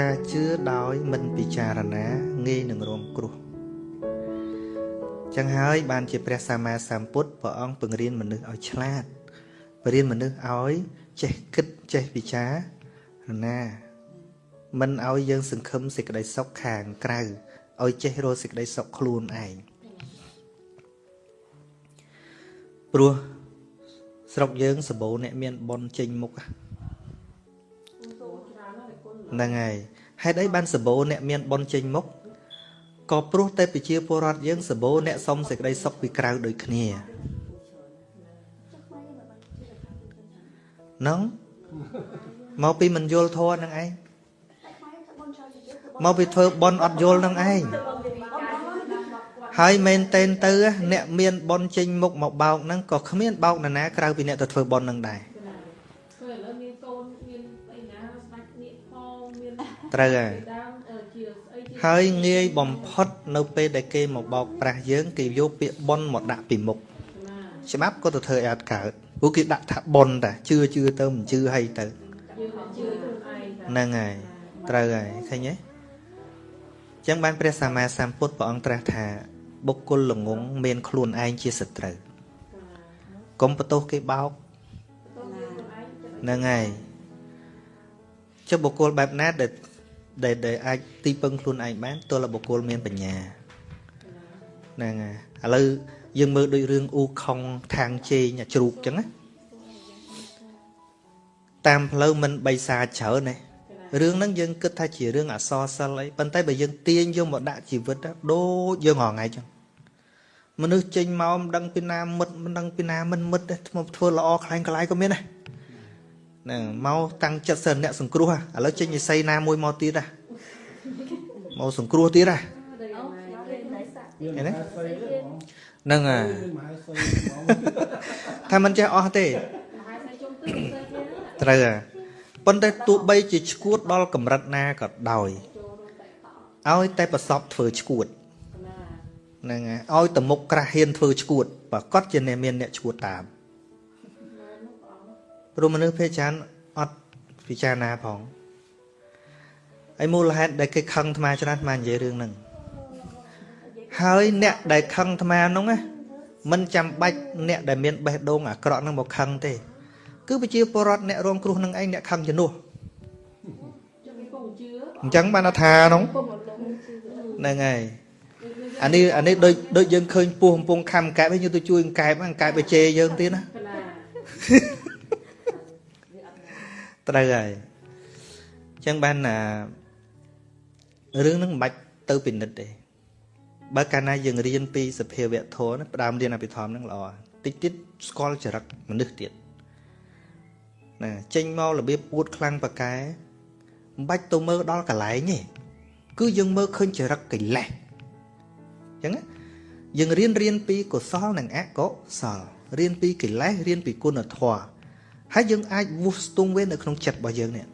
ការជឿដោយមិនពិចារណាងាយនឹងរងគ្រោះចឹងហើយបានជាព្រះសម្មាសម្ពុទ្ធព្រះអង្គពង្រៀនមនុស្សឲ្យឆ្លាតបរៀនមនុស្សឲ្យចេះគិតចេះពិចារណាមិនឲ្យយើងសង្ឃឹមសេចក្តីសុខខាងក្រៅឲ្យចេះរកសេចក្តីសុខខ្លួនឯងព្រោះស្រុកយើងសបោអ្នកមានប៉ុនចេញមុខហ្នឹង ហើយហេតុអីបានសបោអ្នកមានប៉ុនចេញមុខក៏ព្រោះតែប្រជាពលរដ្ឋយើងសបោអ្នកសុំសេចក្តីសុខពីក្រៅដូចគ្នាហ្នឹងមកពីមិនយល់ធម៌នឹងឯងមកពីធ្វើប៉ុនអត់យល់នឹងឯងហើយមែនតែនទៅ អ្នកមានប៉ុនចេញមុខមកបោកហ្នឹងក៏គ្មានបោកនរណាក្រៅពីអ្នកទៅធ្វើប៉ុនហ្នឹងដែរ ត្រូវហើយហើយងាយបំផុតនៅពេលដែលគេមកបោកប្រាស់យើងគេយកពាក្យប៉ុនមកដាក់ពីមុខច្បាប់ក៏ទៅធ្វើឲ្យអត់កើតព្រោះគេដាក់ថាប៉ុនតាជឿជឿទៅមិនជឿហើយទៅហ្នឹងហើយត្រូវហើយឃើញទេចឹងបានព្រះសម្មាសម្ពុទ្ធព្រះអង្គត្រាស់ថាបុគ្គលល្ងងមានខ្លួនឯងជាសត្រូវកុំបន្ទោសគេបោកហ្នឹងហើយចុះបុគ្គលបែបណាដែល ដែលដែលអាចទីពឹងខ្លួនឯងបានទល់បុគ្គលមានបញ្ញាហ្នឹងហើយឥឡូវយើងមើលដូចរឿងអ៊ូខុងខាងជេងជ្រូកអញ្ចឹងណាតាមផ្លូវមិនបិសាច្រើនទេរឿងហ្នឹងយើងគិតថាជារឿងអសរសិលអីប៉ុន្តែបើយើងទាញយកមកដាក់ជីវិតដូចយើងរងថ្ងៃចឹងមនុស្សចេញមកមិនដឹងពីណាមិត្តមិនដឹងពីណាមិនមិត្តធ្វើល្អខ្លាំងខ្លាយក៏មានដែរ ហ្នឹងមកតាំងចិត្តសិនអ្នកសង្គ្រោះឥឡូវចេញនិស័យណាមួយមកទៀតដែរមកសង្គ្រោះទៀតដែរឃើញទេហ្នឹងហើយថាមិនចេះអស់ទេត្រូវហើយប៉ុន្តែទោះបីជាឈួតដល់កម្រិតណាក៏ដោយឲ្យតែប្រសពធ្វើឈួតហ្នឹងហើយឲ្យតមុខក្រាស់ហ៊ានធ្វើឈួតប្រកាសជាអ្នកមានអ្នកឈួតតាម ព្រោះមនុស្សភាគច្រើនអត់ពិចារណាផងហើយមូលហេតុដែលគេខឹងអាត្មាច្រើនអាត្មានិយាយរឿងហ្នឹងហើយអ្នកដែលខឹងអាត្មាហ្នឹងណាមិនចាំបាច់អ្នកដែលមានបេះដូងអាក្រក់ហ្នឹងមកខឹងទេ គឺប្រជាពលរដ្ឋអ្នករងគ្រោះនឹងឯងអ្នកខឹងជំនួសអញ្ចឹងបានថានោះហ្នឹងហើយអានេះអានេះដូចដូចយើងឃើញពោះកំពុងខំកែបហើយយើងទៅជួយកែបកែបបជេយើងទៀតណា ត្រូវហើយអញ្ចឹងបានណារឿងហ្នឹងមិនបាច់ទៅពិនិត្យទេបើកាលណាយើងរៀនពីសភាវៈធម៌ផ្ដើមរៀនអភិធម្មហ្នឹងល្អតិចតិចស្គាល់ចរិតមនុស្សទៀតណាចេញមករបៀបពួតខ្លាំងប៉កែមិនបាច់ទៅមើលដល់កន្លែងទេគឺយើងមើលឃើញចរិតកិលេសអញ្ចឹងយើងរៀនរៀនពីកុសលនិងអកុសលរៀនពីកិលេសរៀនពីគុណធម៌ ហើយយើងអាចវុះស្ទង់វានៅក្នុងចិត្តរបស់យើងនេះ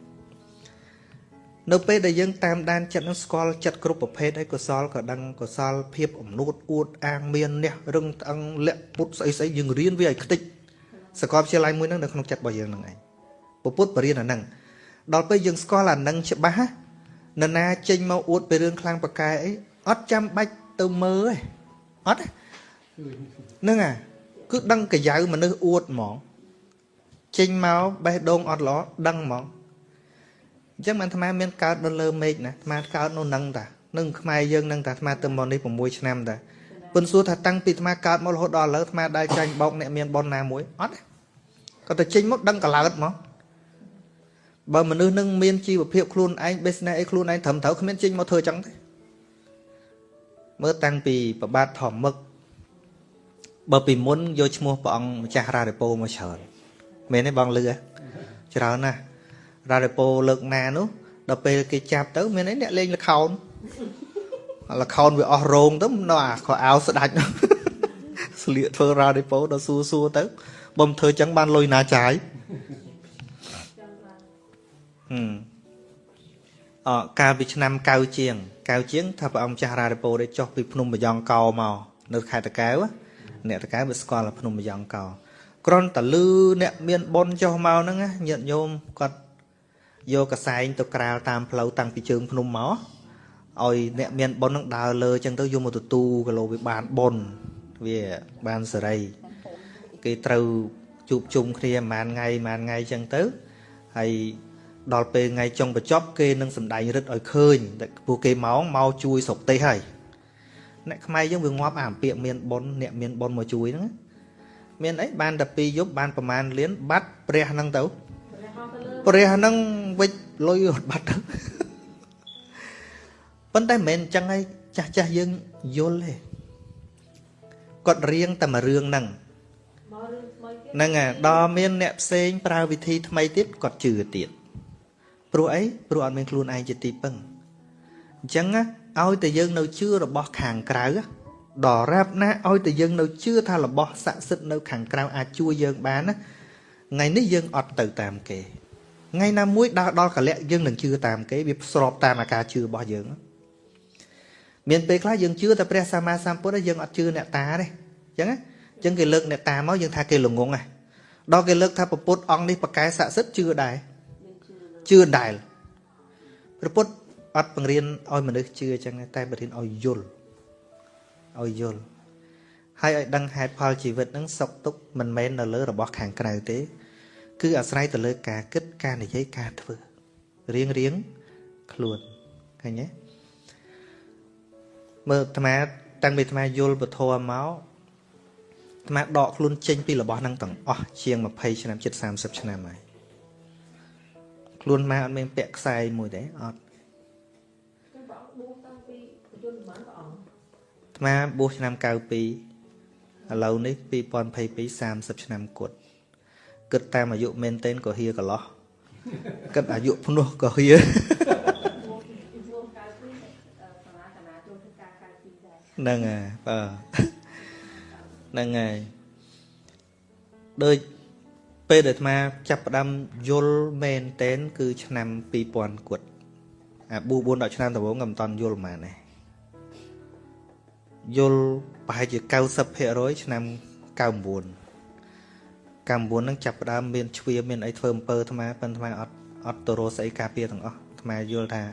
នៅពេលដែលយើងតាមដានចិត្តនឹងស្គាល់ចិត្តគ្រប់ប្រភេទហើយកុសលក៏ដឹងកុសលភាពអំនួតអួតអាងមានអ្នករឹងត្អឹងលាក់ពុតស្អីស្អីយើងរៀនវាឲ្យខ្ទេចសកលវិទ្យាល័យមួយហ្នឹងនៅក្នុងចិត្តរបស់យើងហ្នឹងឯងពុទ្ធបរិញ្ញាអាហ្នឹងដល់ពេលយើងស្គាល់អាហ្នឹងច្បាស់នរណាចេញមកអួតពីរឿងខ្លាំងប្រកែអីអត់ចាំបាច់ទៅមើលទេអត់ហ្នឹងអាគឺដឹងកាយៅមនុស្សអួតហ្មង ចេញមកបេះដូងអត់ល្អដឹងហ្មងអញ្ចឹងបានអាត្មាមានកើតនៅលើមេឃណាអាត្មាកើតនៅនឹងតានឹងខ្មែរយើងនឹងតាអាត្មាទៅមកនេះ6ឆ្នាំតាពុនសួរថាតាំងពីអាត្មាកើតមករហូតដល់ឥឡូវអាត្មាដែលចាញ់បោកអ្នកមានប៉ុនណាមួយអត់គាត់ទៅចេញមកដឹងកកើតហ្មងបើមនុស្សនឹងមានជីវភាពខ្លួនឯង business អីខ្លួនឯងត្រឹមត្រូវគ្មានចេញមកធ្វើចឹងទេមើលតាំងពីប្របាទធម្មឹកបើពីមុនយកឈ្មោះព្រះអង្គម្ចាស់រារិពោមកច្រើន មែនទេបងលឺច្រើនណាស់រារិពោលើកណានោះដល់ពេលគេចាប់ទៅមានអីអ្នកលេងលខោនលខោនវាអស់រោងទៅនៅអាខោអាវស្ដាច់ស្លៀកធ្វើរារិពោដល់សួរសួរទៅបំធ្វើចឹងបានលុយណាចាយអកាលពីឆ្នាំកៅជាងកៅជាងថាព្រះអង្គចាស់រារិពោได้ចុះពីភ្នំបយ៉ងកោមកនៅខេត្តតកែវអ្នកតកែវវាស្គាល់ភ្នំបយ៉ងកោ គ្រាន់តែលឺអ្នកមានប៉ុនចុះមកហ្នឹងញាតិញោមគាត់យកកសែងទៅក្រាលតាមផ្លូវតាំងពីជើងភ្នំមកឲ្យអ្នកមានបុណ្យនឹងដើរលើចឹងទៅយកមកទទួលគីឡូវាបានបុណ្យវាបានសេរីគេត្រូវជួបជុំគ្នាប្រហែលថ្ងៃប្រហែលថ្ងៃចឹងទៅហើយដល់ពេលថ្ងៃចុងបញ្ចប់គេនឹងសម្ដែងរិទ្ធឲ្យឃើញតែពួកគេមកមកជួយស្រុកទេសហើយអ្នកខ្មែរយើងវាងាប់អាពាកមានបុណ្យអ្នកមានបុណ្យមកជួយហ្នឹង មានអីបានតែពីរយប់បានប្រមាណលានបាត់ព្រះហ្នឹងទៅព្រះហ្នឹងវិចលុយរត់បាត់ទៅប៉ុន្តែមិនមែនអញ្ចឹងឯងចាស់ចាស់យើងយល់ទេគាត់រៀងតែមួយរឿងហ្នឹងហ្នឹងហើយដល់មានអ្នកផ្សេងប្រើវិធីថ្មីទៀតគាត់ជឿទៀតព្រោះអីព្រោះអត់មានខ្លួនឯងជាទីពឹងអញ្ចឹងឲ្យតែយើងនៅជឿរបស់ខាងក្រៅ ដល់រាប់ណាឲ្យតែយើងនៅជឿថារបស់ស័ក្តិសិទ្ធិនៅខាងក្រៅអាចជួយយើងបានណាថ្ងៃនេះយើងអត់ទៅតាមគេថ្ងៃណាមួយដើរដល់កលៈយើងនឹងជឿតាមគេវាស្របតាមអាការជឿរបស់យើងមានពេលខ្លះយើងជឿតែព្រះសម្មាសម្ពុទ្ធយើងអត់ជឿអ្នកតាទេអញ្ចឹងអញ្ចឹងគេលើកអ្នកតាមកយើងថាគេល្ងងហ៎ដល់គេលើកថាពុទ្ធអង្គនេះប្រកែស័ក្តិសិទ្ធិជឿដែរជឿដែរព្រះពុទ្ធអត់បង្រៀនឲ្យមនុស្សជឿអញ្ចឹងតែបង្រៀនឲ្យយល់ ឲ្យយល់ហើយឲ្យដឹងហេតុផលជីវិតនឹងសុខទុក្ខមិនមែននៅលើរបស់ខាងក្រៅទេ គឺអាស្រ័យទៅលើការគិតការនិយាយការធ្វើរៀងរៀងខ្លួនឃើញទេមើលអាត្មាតាំងពីអាត្មាយល់ពធមកអាត្មាដកខ្លួនចេញពីរបស់ហ្នឹងទាំងអស់ជាង20ឆ្នាំជិត30ឆ្នាំហើយខ្លួនម៉ែអត់មានពាក់ខ្សែមួយទេអត់ ថ្មបួសឆ្នាំ92ឥឡូវនេះ2022 30ឆ្នាំគត់គិតតាមអាយុមែនទែនក៏ហៀកន្លោះគិតអាយុភ្នោះក៏ហៀហ្នឹងហើយបើហ្នឹងហើយដូចពេលដែលអាត្មាចាប់ផ្ដើមយល់មែនតែនគឺឆ្នាំ2000គត់អាប៊ូ4ដល់ឆ្នាំដំបូងក៏មិនតន់យល់ហ្មងដែរ យល់ប្រហែលជា90%ឆ្នាំ99 99ហ្នឹងចាប់ផ្ដើមមានជ្វាមានអីធ្វើអំពើអាត្មាប៉ុន្តែអាត្មាអត់អត់ទៅរកស្អីការពារទាំងអស់អាត្មាយល់ថា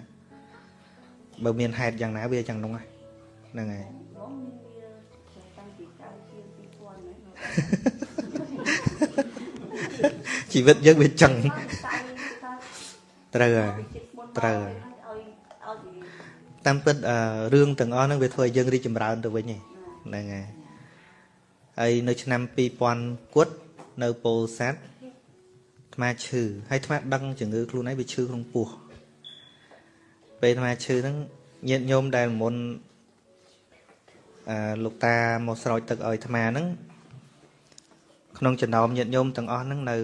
បើមានហេតុយ៉ាងណាវាយ៉ាងនោះហ្នឹងហើយជីវិតយើងវាចឹងត្រូវហើយត្រូវហើយ តាមពិតរឿងទាំងអស់ហ្នឹងវាធ្វើឲ្យយើងរីកចម្រើនទៅវិញហ្នឹងហើយហើយនៅឆ្នាំ2000គត់នៅពោធិ៍សាត់អាត្មាឈឺហើយអាត្មាដឹងជំងឺខ្លួនឯងវាឈឺក្នុងពោះពេលអាត្មាឈឺហ្នឹងញាតិញោមដែលមុនអឺលោកតាមកស្រោចទឹកឲ្យអាត្មាហ្នឹងក្នុងចំណោមញាតិញោមទាំងអស់ហ្នឹងនៅ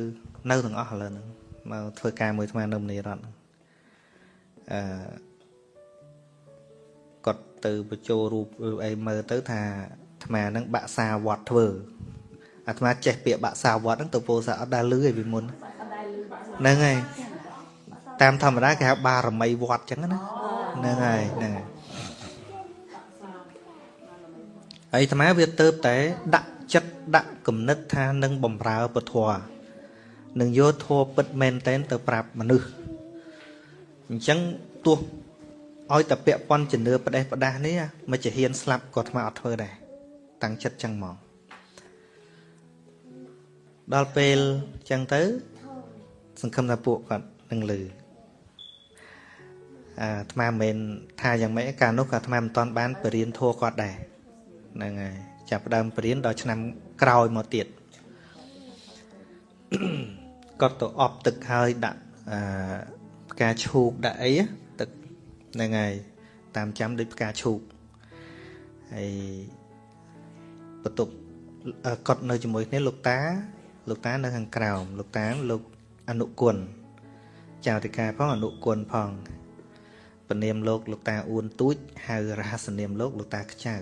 នៅទាំងអស់ឥឡូវហ្នឹងមកធ្វើការមួយអាត្មានៅមនីរតអឺគាត់ ទៅបញ្ចូលរូបអីមើលទៅថាអាត្មាហ្នឹងបាក់សាវត្តធ្វើអាត្មាចេះពាក្យបាក់សាវត្តហ្នឹងទៅពោសាអត់ដែលលឺឯពីមុនហ្នឹងហើយតាមធម្មតាគេហៅបារមីវត្តចឹងណាហ្នឹងហើយហ្នឹងហើយហើយអាត្មាវាទៅតែដាក់ចិត្តដាក់គំនិតថានឹងបំរើពធនឹងយកធัวពិតមែនតែនទៅប្រាប់មនុស្សអញ្ចឹងទោះ ឲ្យតែពាក់ប៉ុនជំនឿផ្ដេសផ្ដាស់នេះមិនជាហ៊ានស្លាប់ក៏ថ្មអត់ធ្វើដែរតាំងចិត្តចឹងហ្មងដល់ពេលចឹងទៅ សង្ឃឹមថាពួកគាត់នឹងលឺអាអាត្មាមិនមែនថាយ៉ាងម៉េចកាលនោះក៏អាត្មាមិនតាន់បានបរៀនធัวគាត់ដែរហ្នឹងហើយចាប់ដើមបរៀនដល់ឆ្នាំក្រោយមកទៀតគាត់ទៅអប់ទឹកហើយដាក់អាផ្កាឈូកដាក់អីទឹក ហ្នឹងហើយតាមចាំដូចផ្កាឈូកហើយបន្ទប់គាត់នៅជាមួយគ្នាលោកតា លោកតានៅខាងក្រោមលោកតាលោកអនុគុណចៅតិកាផងអនុគុណផងពនាមលោកលោកតាអួនទូចហៅរហស្សនាមលោកលោកតាខ្ចៅ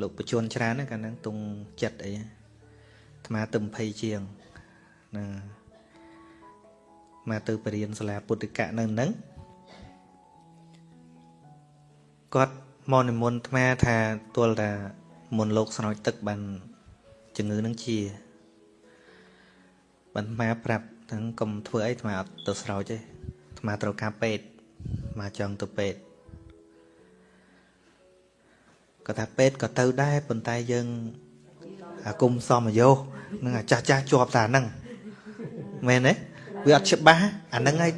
លោកបជនច្រើនណាកាលហ្នឹងទុងចិត្តអីអាត្មាទៅ20ជាងណាមកទៅបរៀនសាលាពុទ្ធិកៈនៅហ្នឹង គាត់មកនិមន្តអាត្មាថាទល់តាមុនលោកស្រោចទឹកបានជំងឺនឹងជាបានអាត្មាប្រាប់ទាំងកុំធ្វើអីអាត្មាអត់ទៅស្រោចទេអាត្មាត្រូវការពេទ្យមកចង់ទៅពេទ្យគាត់ថាពេទ្យក៏ទៅដែរប៉ុន្តែយើងអាគុំសមយោនឹងអាចាស់ចាស់ជាប់តាហ្នឹងមែនទេវាអត់ច្បាស់អាហ្នឹងហើយ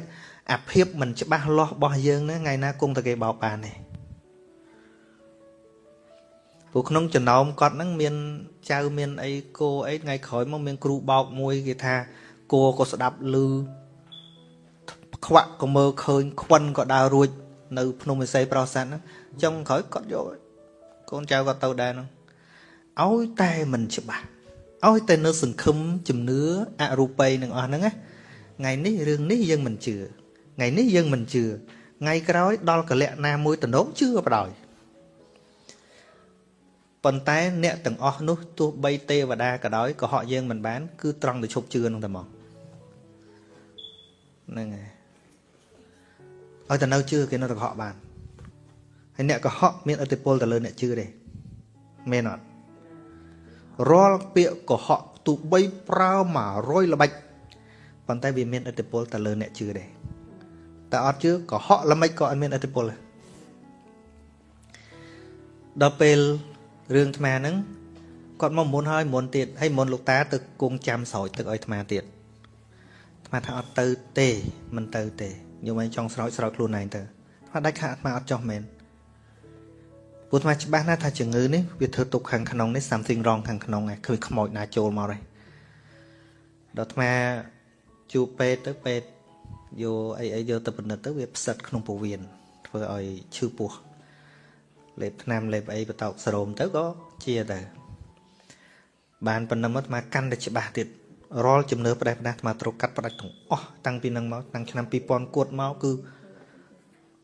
អាភាពមិនច្បាស់លាស់របស់យើងហ្នឹងថ្ងៃណាគង់តែគេបោកបានទេ ព្រោះក្នុងចំណោមគាត់ហ្នឹងមានចៅមានអីគោអីថ្ងៃក្រោយមកមានគ្រូបោកមួយគេថាគោក៏ស្ដាប់ឮខ្វាក់ក៏មើលឃើញខ្វិនក៏ដើររួច នៅ ភ្នំវិស័យប្រសាទហ្នឹងចុងក្រោយគាត់យកកូនចៅគាត់ទៅដែរហ្នឹងឲ្យតែមិនច្បាស់ឲ្យតែនៅសង្ឃឹមជំនឿអរូបីនឹងអស់ហ្នឹងណាថ្ងៃនេះរឿងនេះយើងមិនជឿថ្ងៃនេះយើងមិនជឿថ្ងៃក្រោយដល់កលៈណាមួយតំណងជឿបដ ாய் ប៉ុន្តែអ្នកទាំងអស់នោះទោះបីទេវតាក៏ដោយក៏ហក់យើងមិនបាន គឺត្រង់ទៅឈប់ជឿនឹងតែមកហ្នឹងហើយឲ្យតែនៅជឿគេនៅតែកុហកបានហើយអ្នកកុហកមានឥទ្ធិពលទៅលើអ្នកជឿទេមែនអត់រាល់ពាក្យកុហកទោះបីប្រើ100ល្បិចប៉ុន្តែវាមានឥទ្ធិពលទៅលើអ្នកជឿដែរតែអត់ជឿកុហកល្មិចក៏អត់មានឥទ្ធិពលដែរដល់ពេល រឿងអាត្មាហ្នឹងគាត់មកមុនហើយមុនទៀតហើយមុនលោកតាទៅគង់ចាំស្រោចទឹកឲ្យអាត្មាទៀតអាត្មាថាអត់ទៅទេមិនទៅទេញោមឯងចង់ស្រោចស្រោចខ្លួនឯងទៅអាត្មាដាច់ខាអាត្មាអត់ចោះមែនព្រោះអាត្មាច្បាស់ណាស់ថាជំងឺនេះវាធ្វើទុកខាងក្នុងនេះ something wrong ខាងក្នុងឯងឃើញខ្មោចណាចូលមកហើយដល់អាត្មាជួបពេទ្យទៅពេទ្យយកអីអីយកទៅពិនិត្យទៅវាផ្សិតក្នុងពោះវៀនធ្វើឲ្យឈឺពោះ លេបថ្នាំលេបអីបតោកសរោមទៅក៏ជាទៅបានប៉ុណ្ណឹងមកអាកាន់តែច្បាស់ទៀតរាល់ជំនឿផ្ដេសផ្ដាស់អាត្រូវកាត់ផ្ដាច់ទាំងអស់តាំងពីនឹងមកតាំងឆ្នាំ2000គួតមកគឺ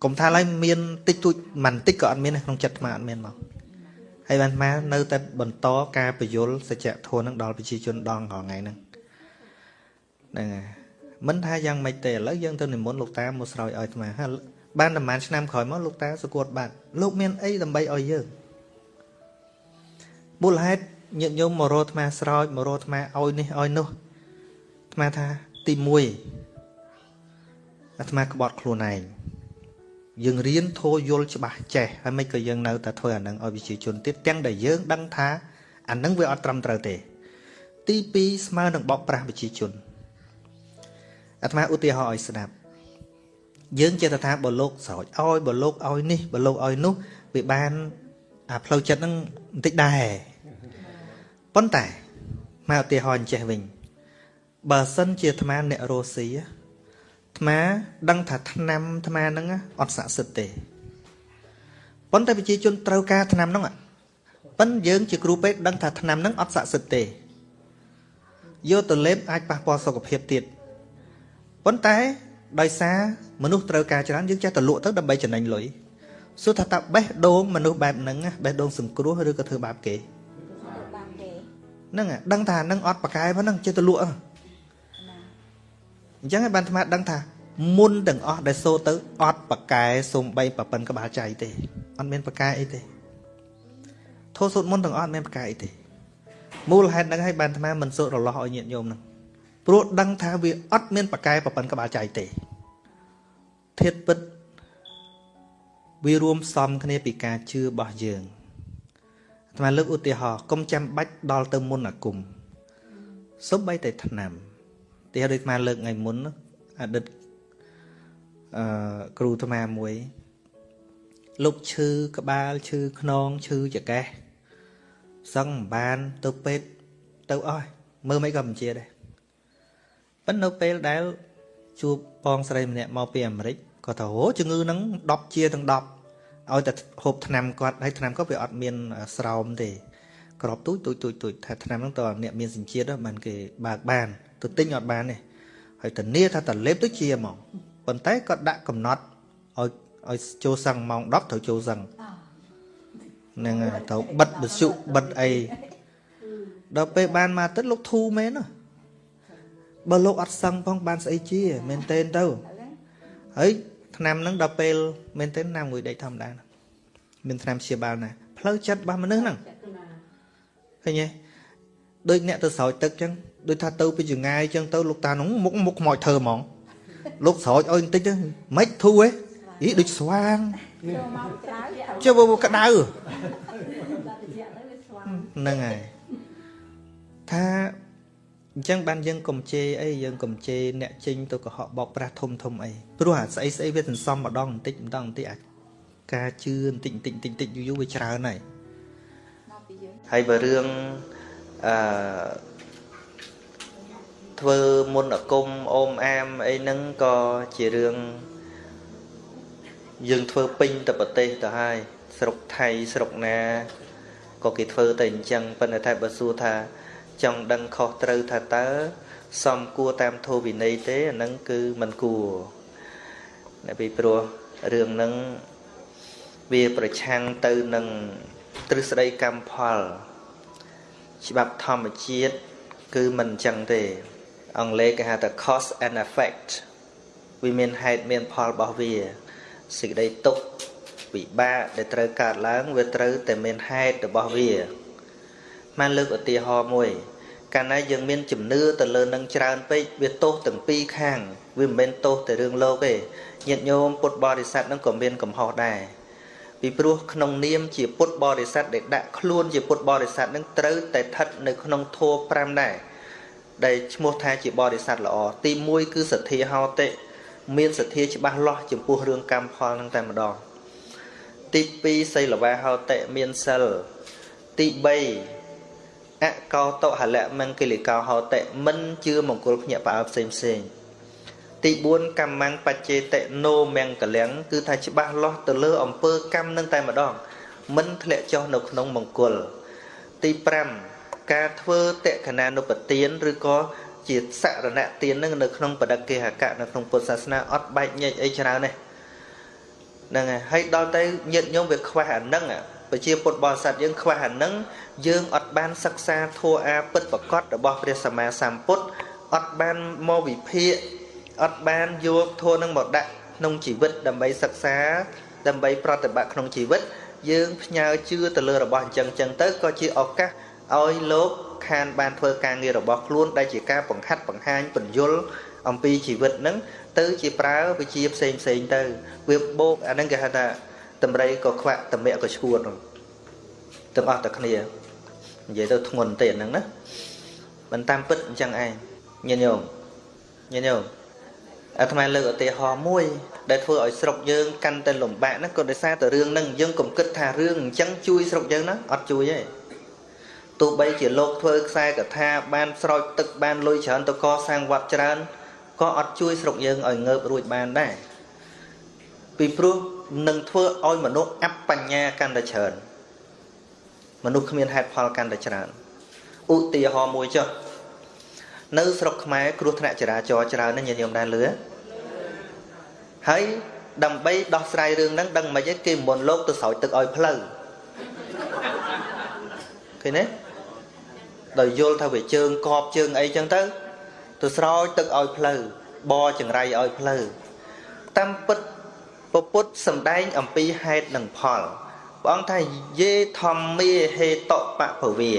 កុំថាឡើយមានតិចតួចមិនតិចក៏អត់មានក្នុងចិត្តអាអត់មានមកហើយបានអានៅតែបន្តការពយល់សច្ចធម៌នឹងដល់ប្រជាជនដងរាល់ថ្ងៃហ្នឹងហ្នឹងហើយមិនថាយ៉ាងម៉េចទេឥឡូវយើងទៅនិមន្តលោកតាមកស្រោចឲ្យអាត្មា បានប្រហែលឆ្នាំក្រោយមកលោកតាសគួតបាត់លោកមានអីដើម្បីឲ្យយើងមូលហេតុញាតិញោមមករកអាត្មាស្រោចមករកអាត្មាឲ្យនេះឲ្យនោះអាត្មាថាទី1អាត្មាក្បត់ខ្លួនឯងយើងរៀនធោយល់ច្បាស់ចេះហើយមិនក៏យើងនៅតែធ្វើអានឹងឲ្យប្រជាជនទៀតទាំងដែលយើងដឹងថាអានឹងវាអត់ត្រឹមត្រូវទេ ទី2ស្មើនឹងបោកប្រាស់ប្រជាជនអាត្មាឧទាហរណ៍ឲ្យស្ដាប់ យើងចេះតែថាបើលោកស្រោចឲ្យបើលោកឲ្យនេះបើលោកឲ្យនោះវាបានអាផ្លូវចិត្តហ្នឹងបន្តិចដែរប៉ុន្តែមកឧទាហរណ៍អញ្ចេះវិញបើសិនជាអាត្មាអ្នករស់ស៊ីអាត្មាដឹងថាឆ្នាំអាត្មាហ្នឹងអត់ស័ក្តិសិទ្ធទេប៉ុន្តែប្រជាជនត្រូវការឆ្នាំហ្នឹងប៉ុន្តែយើងជាគ្រូពេទ្យដឹងថាឆ្នាំហ្នឹងអត់ស័ក្តិសិទ្ធទេយកទៅលេបអាចប៉ះពាល់សុខភាពទៀតប៉ុន្តែ ដោយសារមនុស្សត្រូវការច្រើនយើងចេះតែលក់ទៅដើម្បីចំណេញលុយសួរថាតើបេះដូងមនុស្សបែបហ្នឹងបេះដូងសង្គ្រោះឬក៏ធ្វើបាបគេហ្នឹងដឹងថាហ្នឹងអត់ប្រកែប៉ុណ្ណឹងចេះតែលក់អញ្ចឹងឯបានអាត្មាដឹងថាមុនទាំងអស់ដែលសូទៅអត់ប្រកែសំបីប្រពន្ធក្បាលចៃទេអត់មានប្រកែអីទេធោះសូត្រមុនទាំងអស់អត់មានប្រកែអីទេមូលហេតុហ្នឹងហើយបានអាត្មាមិនសូត្ររលាស់ឲ្យញាតិញោមហ្នឹង ព្រោះដឹងថាវាអត់មានប្រកែប្រពន្ធក្បាលចៃទេធាតពិតវារួមផ្សំគ្នាពីការជឿរបស់យើងអាត្មាលើកឧទាហរណ៍កុំចាំបាច់ដល់ទៅមុនអាគមសុំបីតែឆ្នាំទីដូចអាត្មាលើកថ្ងៃមុនអតីតអឺគ្រូអាត្មាមួយលោកឈឺក្បាលឈឺខ្នងឈឺចកេះសឹងមិនបានទៅពេទ្យទៅអស់មើលមិនក៏មិនជាដែរ ប៉ុន្តែនៅពេលដែល ជួបបងស្រីម្នាក់មកពីអាមេរិកគាត់ថាអូជំងឺហ្នឹង10ជាទាំង10ឲ្យតែហូបថ្នាំគាត់ហើយថ្នាំគាត់វាអត់មានស្រោមទេក្របទូចទូចទូចទូចថាថ្នាំហ្នឹងតើអ្នកមានសញ្ជាតិបានគេបើកបានទៅទិញអត់បានទេហើយធានាថាតលេបទៅជាហ្មងប៉ុន្តែគាត់ដាក់កំណត់ឲ្យឲ្យចូលសឹងម៉ោង10ត្រូវចូលសឹងហ្នឹងហើយត្រូវបិទបសុបិទអីដល់ពេលបានមកទឹកលោកធូមែនណា បើលោកអត់សឹងផងបានស្អីជាមែនតេនទៅហើយឆ្នាំហ្នឹងដល់ពេលមែនតេនណាមួយដេកធម្មតាមានឆ្នាំព្យាបាលណាផ្លូវចិត្តរបស់មនុស្សហ្នឹងឃើញទេដូចអ្នកទៅស្រោចទឹកចឹងដូចថាទៅពីចងាយអញ្ចឹងទៅលោកតានោះមុខមុខខ្មោចធ្វើហ្មងលោកស្រោចអុយបន្តិចទៅមិនធូរហ៎អីដូចស្វាងចុះបើក្តៅហ្នឹងហើយថា អញ្ចឹងបានយើងកុំជេរអីយើងកុំជេរអ្នកចេញទៅកុហកបោកប្រាស់ធំធំអីព្រោះអាស្អីស្អីវាសន្សំម្ដងបន្តិចម្ដងបន្តិចអាការជឿបន្តិចបន្តិចបន្តិចយូរយូរវាច្រើនហើយហើយបើរឿងអឺធ្វើមុនអគុំអូមអាមអីហ្នឹងក៏ជារឿងយើងធ្វើពេញទៅប្រទេសទៅហើយស្រុកថៃស្រុកណាក៏គេធ្វើតែអញ្ចឹងប៉ុន្តែតែបើសួរថា ចង់ដឹងខុសត្រូវថាតើសមគួរតាមធម៌វិន័យទេអាហ្នឹងគឺមិនគួរតែពីព្រោះរឿងហ្នឹងវាប្រឆាំងទៅនឹងទ្រឹស្ដីកម្មផល ច្បាប់ធម្មជាតិគឺមិនអញ្ចឹងទេ អង់គ្លេសគេហៅថា cause and effect វាមានហេតុមានផលរបស់វាសេចក្តីទុក្ខវិបាកដែលត្រូវកើតឡើងវាត្រូវតែមានហេតុរបស់វា បានលើកឧទាហរណ៍មួយ កាលណាយើងមានជំនឿទៅលើនឹងច្រើនពេកវាទោសទាំងពីរខាងវាមិនមែនទោសតែរឿងលោកទេញាតិញោមពុទ្ធបរិស័ទនឹងក៏មានកំហុសដែរពីព្រោះក្នុងនាមជាពុទ្ធបរិស័ទដែលដាក់ខ្លួនជាពុទ្ធបរិស័ទនឹងត្រូវតែស្ថិតនៅក្នុងធម៌5ដែរដែលឈ្មោះថាជាបរិស័ទល្អទី1គឺសទ្ធាហោតិមានសទ្ធាច្បាស់លាស់ចំពោះរឿងកម្មផលនឹងតែម្ដងទី2សីលវាហោតិមានសិលទី3 អកោតហលៈមង្គលិកោហោតិមិនជឿមង្គលភ្ញាក់ផ្អើលផ្សេងផ្សេងទី4កម្មੰបច្ចេតិណូមង្គលំគឺថាច្បាស់លាស់ទៅលើអំពើកម្មនឹងតែម្ដង មិនធ្លាក់ចុះនៅក្នុងមង្គល ទី5ការធ្វើតក្កណានុបទានឬក៏ជាសរណទាននឹងនៅក្នុងបដិគេហកៈនៅក្នុងពុទ្ធសាសនាអត់បែកញែកអីច្រើនទេហ្នឹងហើយហើយដល់ទៅញាតញោមវាខ្វះអាហ្នឹង ប្រជាពុទ្ធបរិស័ទយើងខ្វះអាហ្នឹងយើងអត់បានសិក្សាធัวអាពិតប្រកបរបស់ព្រះសម្មាសម្ពុទ្ធអត់បានមកវិភាគអត់បានយកធัวនឹងមកដាក់ក្នុងជីវិតដើម្បីសិក្សា ដើម្បីប្រតិបត្តិក្នុងជីវិត យើងផ្ញើជឿទៅលើរបស់អញ្ចឹងអញ្ចឹងទៅក៏ជាឱកាសឲ្យលោកខានបានធ្វើការងាររបស់ខ្លួនដែលជាការបង្ហាត់បង្ហាញបញ្យលអំពីជីវិតហ្នឹងទៅជាប្រើវិជាផ្សេងផ្សេងទៅវាបោកអាហ្នឹងគេហៅថា តម្រៃក៏ខ្វាក់តម្រាក់ក៏ឈួតទាំងអស់តែគ្នានិយាយទៅធ្ងន់ទេហ្នឹងណាមិនតាមពិតអញ្ចឹងឯងញាតិញោមញាតិញោមអាត្មាលើកឧទាហរណ៍មួយ ដែលធ្វើឲ្យស្រុកយើងកាន់តែលំបាកហ្នឹងក៏ដោយសារតែរឿងហ្នឹងយើងកុំគិតថារឿងអញ្ចឹងជួយស្រុកយើងណាអត់ជួយទេទោះបីជាលោកធ្វើខ្សែកថាបានស្រោចទឹកបានលុយច្រើនទៅកសាងវត្តច្រើនក៏អត់ជួយស្រុកយើងឲ្យងើបរួចបានដែរពីព្រោះ នឹងធ្វើឲ្យមនុស្សអបញ្ញាកាន់តែច្រើនមនុស្សគ្មានហេតុផលកាន់តែច្រើនឧទាហរណ៍មួយចុះនៅស្រុកខ្មែរគ្រោះថ្នាក់ចរាចរណ៍ច្រើនណាស់ញាតិញោមដែរលឺហើយដើម្បីដោះស្រាយរឿងហ្នឹងដឹងមិនទេគេមុនលោកទៅស្រោចទឹកឲ្យផ្លូវឃើញទេដោយយល់ថាវាជើងកបជើងអីចឹងទៅទៅស្រោចទឹកឲ្យផ្លូវបចង្រៃឲ្យផ្លូវតាមពិត ពពុទ្ធសំដែងអំពីហេតុនិងផលព្រះអង្គថាយេធម្មាហេតុបពវា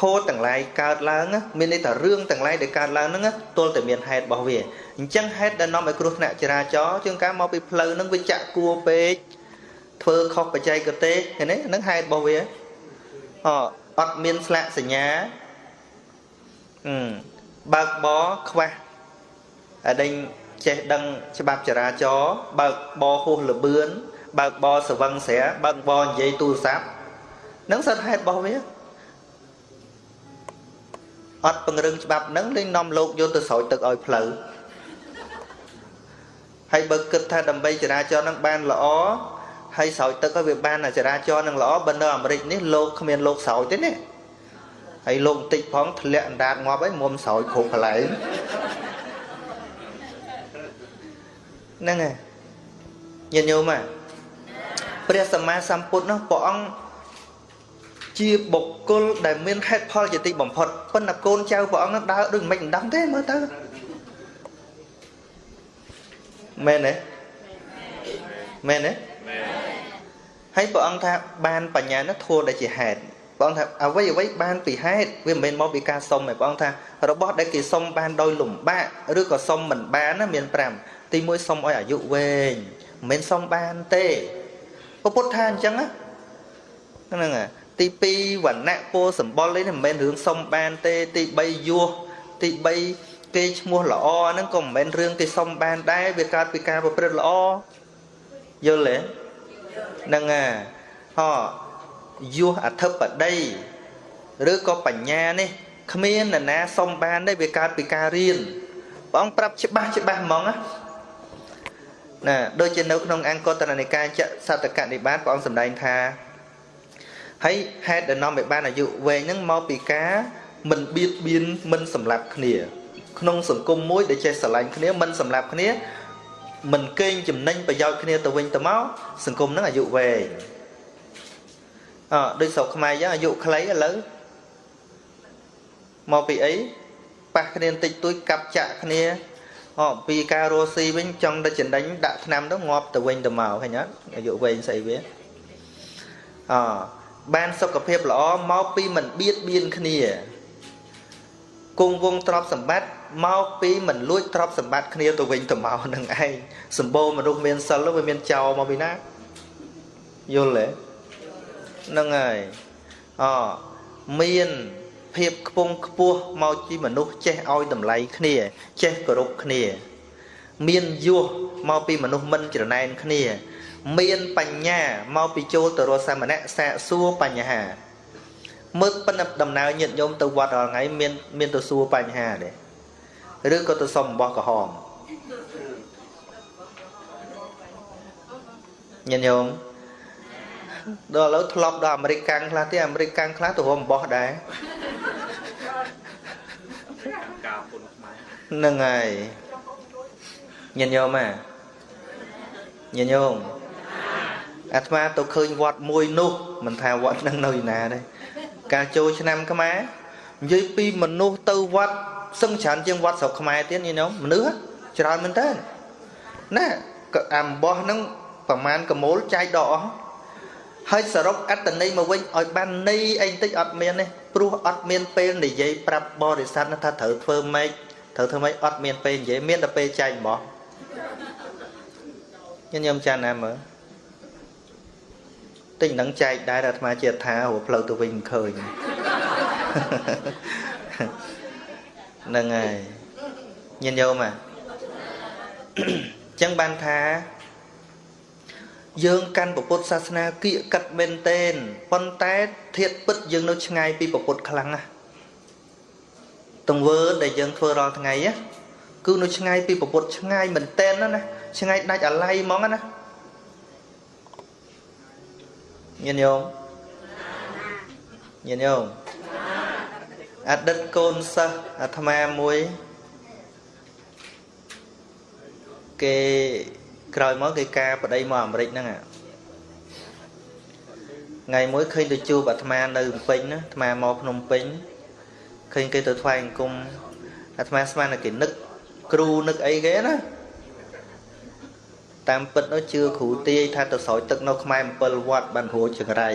ធោទាំងឡាយកើតឡើងមានន័យថារឿងទាំងឡាយដែលកើតឡើងហ្នឹងទល់តែមានហេតុរបស់វាអញ្ចឹងហេតុដែលនាំឲ្យគ្រោះថ្នាក់ចរាចរណ៍ជាងការមកពីផ្លូវហ្នឹងវាចាក់គួរពេកធ្វើខុសបច្ចេកទេសឃើញទេហ្នឹងហេតុរបស់វាអអត់មានស្លាកសញ្ញាអឺបើកបរខ្វះអដេញ ចេះដឹងច្បាប់ចរាចរណ៍បើកបរហួសលបឿនបើកបរសវឹងស្រាបើកបរនិយាយទូរស័ព្ទនឹងសិតហេតុរបស់វាអត់ពង្រឹងច្បាប់នឹងលេងនាំលោកយកទៅស្រោចទឹកឲ្យផ្លូវហើយបើគិតថាដើម្បីចរាចរណ៍នឹងបានល្អហើយស្រោចទឹកឲ្យវាបានចរាចរណ៍នឹងល្អបើនៅអាមេរិកនេះលោកគ្មានលោកស្រោចទេណាហើយលោកបន្តិចផងធ្លាក់អណ្ដាតងាប់ហើយមុំស្រោចគ្រប់កន្លែង ហ្នឹងហើយញាតិញោមព្រះសម្មាសម្ពុទ្ធនោះព្រះអង្គជាបុគ្គលដែលមានហេតុផលជាទីបំផុតប៉ុន្តែកូនចៅព្រះអង្គនឹងដើរដូចមិនមិនដឹងទេមើលទៅមែនទេមែនទេហើយព្រះអង្គថាបានបញ្ញានោះធัวដែលជាហេតុបងថាអ្វីអ្វីបានពីហេតុវាមិនមែនមកពីការសុំទេបងថារបស់ដែលគេសុំបានដោយលំបាកឬក៏សុំមិនបានណាមាន5 ទី1សុំឲ្យអាយុវែងមិនមែនសុំបានទេពពុទ្ធថាអញ្ចឹងណាហ្នឹងទី2វណ្ណៈពោសម្បុរនេះមិនមែនរឿងសុំបានទេទី3យោះទី3គេឈ្មោះល្អហ្នឹងក៏មិនមែនរឿងគេសុំបានដែរវាកើតពីការប្រព្រឹត្តល្អយល់ទេហ្នឹងហើយហោយោះអធិបតីឬក៏បញ្ញានេះគ្មាននរណាសុំបានទេវាកើតពីការរៀនព្រះអង្គប្រាប់ច្បាស់ច្បាស់ហ្មងណា ណាដូចជានៅក្នុងអង្គតរនិកាយចសតកនិបាតព្រះអង្គសម្ដែងថាហើយហេតុដែលនាំឲ្យបានអាយុវែងហ្នឹងមកពីការមិនបៀតបៀនមិនសម្លាប់គ្នា ក្នុងសង្គមមួយដែលចេះស្រឡាញ់គ្នាមិនសម្លាប់គ្នាមិនកេងចំណេញប្រយោជន៍គ្នាទៅវិញទៅមកសង្គមហ្នឹងអាយុវែងអដូចស្រុកខ្មែរចឹងអាយុខ្លីឥឡូវមកពីអីប៉ះគ្នាបន្តិចតួចកាប់ចាក់គ្នា អពីការរស់ស៊ីវិញចង់ទៅចំណេញដាក់ថ្នាំទៅងាប់ទៅវិញទៅមកឃើញអត់អាយុវែងស្អីវាអបានសុខភាពល្អមកពីមិនបៀតបៀនគ្នាគង់វងទ្រព្យសម្បត្តិមកពីមិនលួចទ្រព្យសម្បត្តិគ្នាទៅវិញទៅមកនឹងឯងសម្បូរមនុស្សមានសិលវាមានចោលមកពីណាយល់ទេហ្នឹងហើយអមាន ភាពខ្ពង់ខ្ពស់មកជាមនុស្សចេះឲ្យតម្លៃគ្នា ចេះគោរពគ្នា មានយោះមកពីមនុស្សមិនច្រណែនគ្នា មានបញ្ញាមកពីចូលទៅរកសាមណៈសាកសួរបញ្ហាមើលប៉ុណ្ណឹងដំណើរញាតិញោមទៅវត្តរាល់ថ្ងៃមានមានទៅសួរបញ្ហាទេឬក៏ទៅសុំរបស់ក្រហមញាតិញោម ដល់ឥឡូវធ្លាប់ដល់អាមេរិកកាំងខ្លះទៀតអាមេរិកកាំងខ្លះទៅរំបោះដែរហ្នឹងហើយញាតិញោមហ่าញាតិញោមអាត្មាទៅឃើញវត្តមួយនោះមិនថាវត្តនឹងនៅឯណាទេការចូលឆ្នាំខ្មែរនិយាយពីមនុស្សទៅវត្តសឹងច្រើនជាងវត្តស្រុកខ្មែរទៀតញាតិញោមមនុស្សច្រើនមែនតើណាអំបោះហ្នឹងប្រមាណកមូលចែកដកអស់ ហើយសរុបអត្តន័យមកវិញឲ្យបានន័យអីបន្តិចអត់មានទេព្រោះអត់មានពេលនិយាយប្រាប់បរិស័ទថាត្រូវធ្វើម៉េចត្រូវធ្វើម៉េចអត់មានពេលនិយាយមានតែពេលចែកបោះញញឹមចាណាមើលតិចនឹងចែកដែរអាត្មាជាថារផ្លូវទៅវិញមិនឃើញហ្នឹងហើយញញោមអាចឹងបានថា យើងកាន់ពុទ្ធសាសនាគៀកកាត់មែនតែនប៉ុន្តែធៀបពិតយើងនៅឆ្ងាយពីពុទ្ធខ្លាំងណាស់ទង្វើដែលយើងធ្វើរាល់ថ្ងៃគឺនៅឆ្ងាយពីពុទ្ធឆ្ងាយមែនតែនណាឆ្ងាយដាច់អាល័យហ្មងណាញាតិញោមញាតិញោមអតីតកូនសិស្សអាត្មាមួយគេ ក្រោយមកគេការប្តីមកអាមេរិកហ្នឹងថ្ងៃមួយឃើញទៅជួបអាត្មានៅភ្នំពេញណាអាត្មាមកភ្នំពេញឃើញគេទៅថ្វាយអង្គមអាត្មាស្មានតែគេនឹកគ្រូនឹកអីគេណាតាមពិតនោះជឿគ្រូទាយថាទៅស្រោចទឹកនៅខ្មែរ7វត្តបានរួចចង្រៃ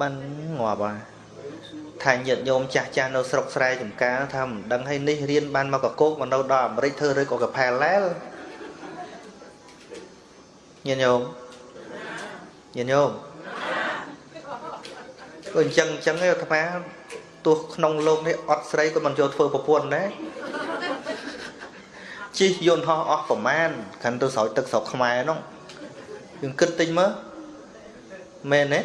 បានងាប់ហើយ ថាញាតិញោមចាស់ចាស់នៅស្រុកស្រែចំការថាមិនដឹងឲ្យនេះរៀនបានមកកកោកមកនៅដល់អាមេរិកធ្វើឬក៏កផែឡែលញាតិញោមញាតិញោមក៏អញ្ចឹងអញ្ចឹងឯអាត្មាទោះក្នុងលោកនេះអត់ស្រីក៏មិនចូលធ្វើប្រពន្ធដែរជិះយន្តហោះអស់ប្រមាណខាន់ទៅស្រោចទឹកស្រុកខ្មែរនោះយើងគិតតិចមើលមែនទេ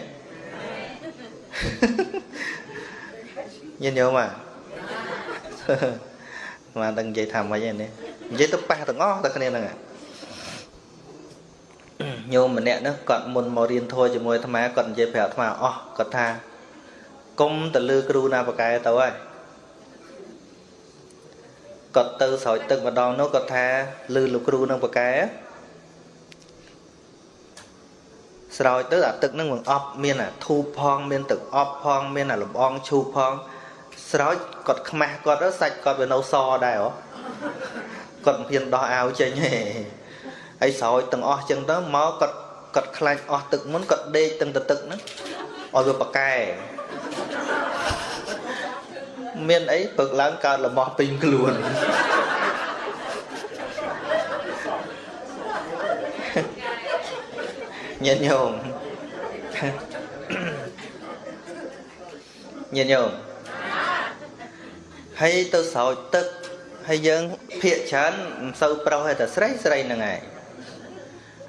ញាតិញោមអាមកដឹងនិយាយថាម៉េចឯនេះនិយាយទៅប៉ះទាំងអស់តែគ្នាហ្នឹងញោមម្នាក់នោះគាត់មុនមករៀនធម៌ជាមួយអាត្មាគាត់និយាយប្រាប់អាត្មាអស់គាត់ថាគុំទៅលឺគ្រូណាបកែទៅហើយគាត់ទៅស្រោចទឹកម្ដងនោះគាត់ថាលឺលោកគ្រូនឹងបកែស្រោចទៅអាទឹកនឹងបង្អប់មានអាធូបផង មានទឹកអប់ផង មានអាលំអងឈូបផង ស្រោចគាត់ខ្មាស់គាត់ទៅសាច់គាត់វានៅសដែរហ៎គាត់មិនហ៊ានដោះអាវចេញទេហើយស្រោចទាំងអស់ចឹងទៅមកគាត់គាត់ខ្លាចអស់ទឹកមុនគាត់ដេកទាំងទៅទឹកហ្នឹងឲ្យវាប្រកែមានអីពឹកឡើងកើតលមោះពេញខ្លួនញាតិញោមញាតិញោម ហើយទៅស្រោចទឹកហើយយើងភាកច្រើនមិនសូវប្រុសទេតែស្រីស្រីហ្នឹងឯង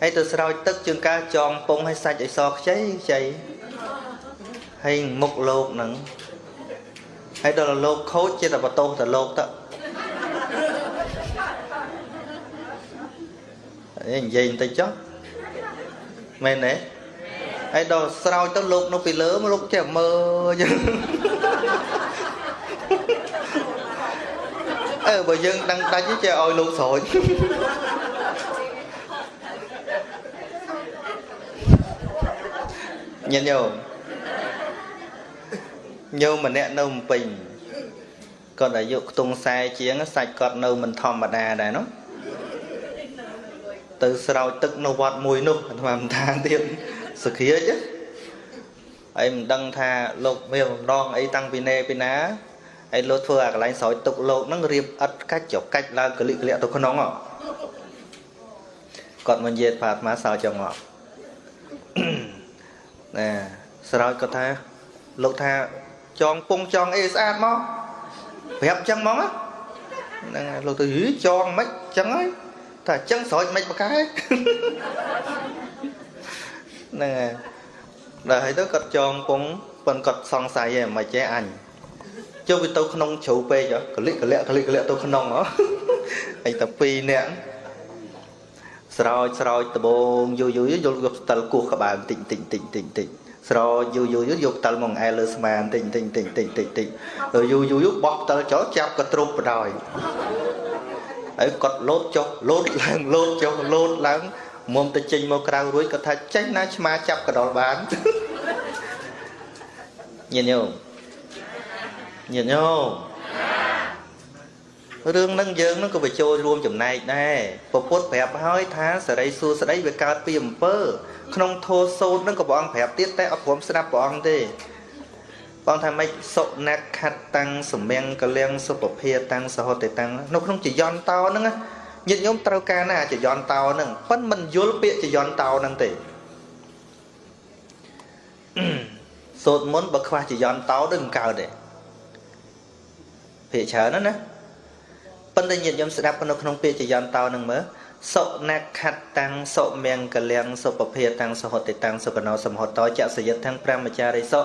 ហើយទៅស្រោចទឹកជាងការចងពងឲ្យសាច់ឲ្យសខ្ចីខ្ចីហើយមុខលោកហ្នឹងហើយដល់លោកខូចជាតែបន្ទោសទៅលោកទៅអេនិយាយបន្តិចចុះមែនទេហើយដល់ស្រោចទៅលោកនៅពីលើលោកចេះមើលចឹង អឺបើយើងដឹងដាច់ចេះឲ្យលោកស្រោចញញោមញោមម្នាក់នៅភ្នំពេញគាត់អាយុខ្ទង់40ជាងសាច់គាត់នៅមិនធម្មតាដែរនោះទៅស្រោចទឹកនៅវត្តមួយនោះអាត្មាមិនថាទៀតសុគ្រាចហើយមិនដឹងថាលោកមានបំណងអីតាំងពីណែពីណា ហើយលោកធ្វើអាកន្លែងស្រោចទឹកលោកហ្នឹងរៀបឥតកាច់ចុះកាច់ឡើងកលិកលិកទៅក្នុងគាត់មកនិយាយប្រាប់អាត្មាស្រោចចុងមកណែស្រោចគាត់ថាលោកថាចងពងចងអីស្អាតមកប្រាប់ចឹងហ្មងហ្នឹងលោកទៅចងមិនចឹងហើយតែអញ្ចឹងស្រោចមិនបកែហ្នឹងហើយដល់ហើយទៅគាត់ចងពងប៉ុនគាត់សង្ស័យឯងមិនចេះអញ ចុះវាទៅក្នុងជ្រូពេកកលិកកលិកកលិកកលិកទៅក្នុងហ៎ហើយតែពីរនាក់ស្រោចស្រោចដបងយូរយូរយកយកស្ទិលគោះក្បាលតិចតិចតិចតិចតិចស្រោចយូរយូរយកផ្តិលមកអែលើស្មានតិចតិចតិចតិចតិចតិចដល់យូរយូរបោះផ្តិលចោលចាប់ក៏ទ្រុបបដ ாய் ហើយគាត់លោតចុះលោតឡើងលោតចុះលោតឡើងមុំទៅចេញមកក្រៅរួចគាត់ថាចេញណាឆ្មាចាប់កដលបានញាតិញោម ញាតិញោមរឿងហ្នឹងយើងហ្នឹងក៏បញ្ចូលរួមចំណែកដែរពពុទ្ធប្រាប់ហើយថាសរិសួស្តីវាកើតពីអំពើ ក្នុងធោសោតហ្នឹងក៏ព្រះអង្គប្រាប់ទៀតតែអត់ព្រមស្ដាប់ព្រះអង្គទេបងថាម៉េចសុណខតតាំងសម្ញកលៀងសុពភាតាំងសហតិតាំងនៅក្នុងចយន្តតោហ្នឹងញាតិញោមត្រូវការណាចយន្តតោហ្នឹងប៉ិនមិនយល់ពាក្យចយន្តតោហ្នឹងទេសូត្រមុនបើខ្វះចយន្តតោដូចមិនកើតទេ ភាកច្រើនណាណាប៉ុន្តែញាតិញោមស្ដាប់នៅក្នុងពាក្យចយន្តតោហ្នឹងមើលសុណខតតាំងសុមង្គលៀងសុពភាតាំងសហតិតាំងសុកណោសមហតោចសយិតទាំងព្រះមចារិសុ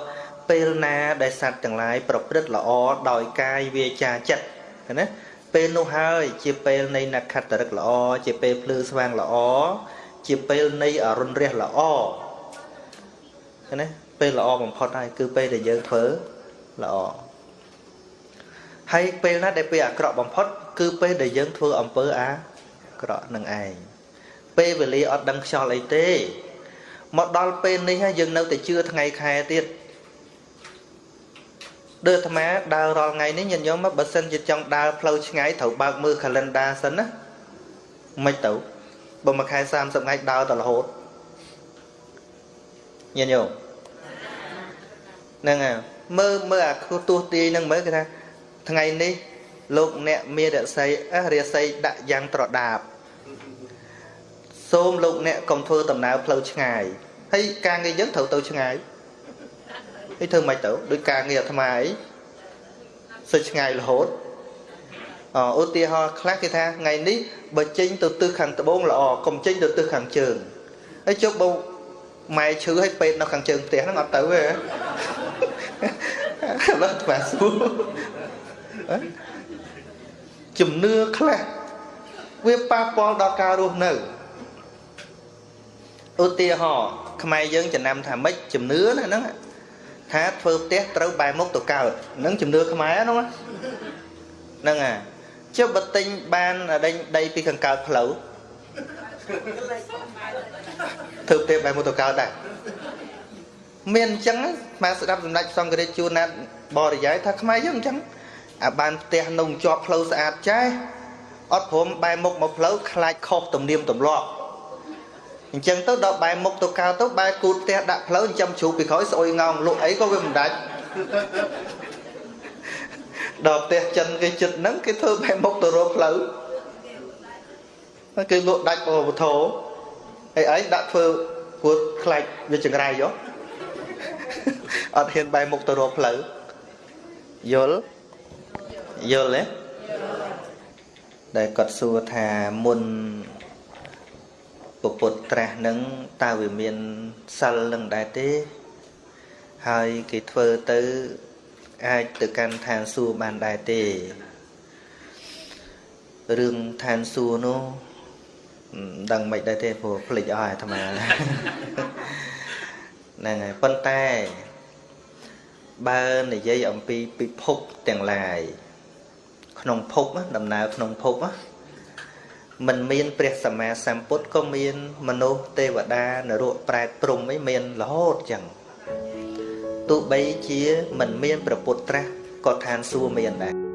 ពេលណាដែលសត្វទាំងឡាយប្រព្រឹត្តល្អដោយកាយវាចាចិត្តណាពេលនោះហើយជាពេលនៃនក្ខត្តរិកល្អជាពេលភ្លឺស្វាងល្អជាពេលនៃអរុណរះល្អណាពេលល្អបំផុតហើយគឺពេលដែលយើងធ្វើល្អ ហើយពេលណាដែលពេលអាក្រក់បំផុត គឺពេលដែលយើងធ្វើអំពើអាក្រក់នឹងឯងពេលវេលាអត់ដឹងខ្យល់អីទេមកដល់ពេលនេះហើយយើងនៅតែជឿថ្ងៃខែទៀតដូចអាត្មាដើររាល់ថ្ងៃនេះញាតិញោមមកបើសិនជាចង់ដើរផ្លូវឆ្ងាយត្រូវបើកមើល calendar សិនណាមិនទៅបើមួយខែ30ថ្ងៃដើរទៅរហូតញាតិញោមហ្នឹងហើយមើលមើលអាទោះទាយហ្នឹងមើលគេថា ថ្ងៃនេះលោកអ្នកមានរស័យអះរស័យដាក់យ៉ាងត្រដាបសូមលោកអ្នកកុំធ្វើដំណើរផ្លូវឆ្ងាយហើយការងារយើងត្រូវទៅឆ្ងាយហើយធ្វើមិនទៅដោយការងារអាត្មាអីសិចឆ្ងាយរហូតអឧទាហរណ៍ខ្លះគេថាថ្ងៃនេះបើចេញទៅទិសខាងត្បូងល្អកុំចេញទៅទិសខាងជើងហើយជប់បើម៉ែឈឺឲ្យពេទ្យនៅខាងជើងផ្ទះហ្នឹងអត់ទៅទេឡើយថ្មសួរ ជំនឿខ្លះវាប៉ះពាល់ដល់ការរស់នៅឧទាហរណ៍ខ្មែរយើងចំណាំថាម៉េចជំនឿណាហ្នឹងថាធ្វើផ្ទះត្រូវបែរមុខទៅកើតនឹងជំនឿខ្មែរហ្នឹងហ្នឹងអាជិះបើទិញបានដេញដីពីខាងកើតផ្លូវធ្វើផ្ទះបែរមុខទៅកើតដែរមានអញ្ចឹងមកស្ដាប់សម្ដេចសង្ឃរាជជួនណាត់បរិយាយថាខ្មែរយើងអញ្ចឹង អាបានផ្ទះនៅជាប់ផ្លូវស្អាតចេះអត់ព្រមបែរមុខមកផ្លូវខ្លាចខុសទំនៀមទម្លាប់អញ្ចឹងទៅដល់បែរមុខទៅកៅទៅបែរគូតផ្ទះដាក់ផ្លូវចិញ្ចឹមជ្រូកពីក្រោយស្អុយងោងលក់អីក៏វាមិនដាច់ដល់ផ្ទះចិនគេចិត្តហ្នឹងគេធ្វើបែរមុខទៅរកផ្លូវគេលក់ដាច់បវធោអីអីដាក់ធ្វើគួតខ្លាច់វាចង្រៃយោអត់ហ៊ានបែរមុខទៅរកផ្លូវយល់ យល់ទេដែលគាត់សួរថាមុនពពុទ្ធត្រាស់នឹងតើវាមានសិលនឹងដែរទេ ហើយគេធ្វើទៅអាចទៅកាន់ឋានសួគ៌បានដែរទេរឿងឋានសួគ៌នោះមិនដឹងមិនដែរទេព្រោះភ្លេចអស់អាត្មាហ្នឹងហើយប៉ុន្តែបើនិយាយអំពីពិភពទាំងឡាយ ក្នុងភពដំណើរក្នុងភពមិនមានព្រះសម្មាសម្ពុទ្ធក៏មានមនុស្សទេវតានរកប្រែតព្រំអីមានរហូតចឹងទោះបីជាមិនមានប្រពុតត្រាស់ក៏ឋានសួគ៌មានដែរ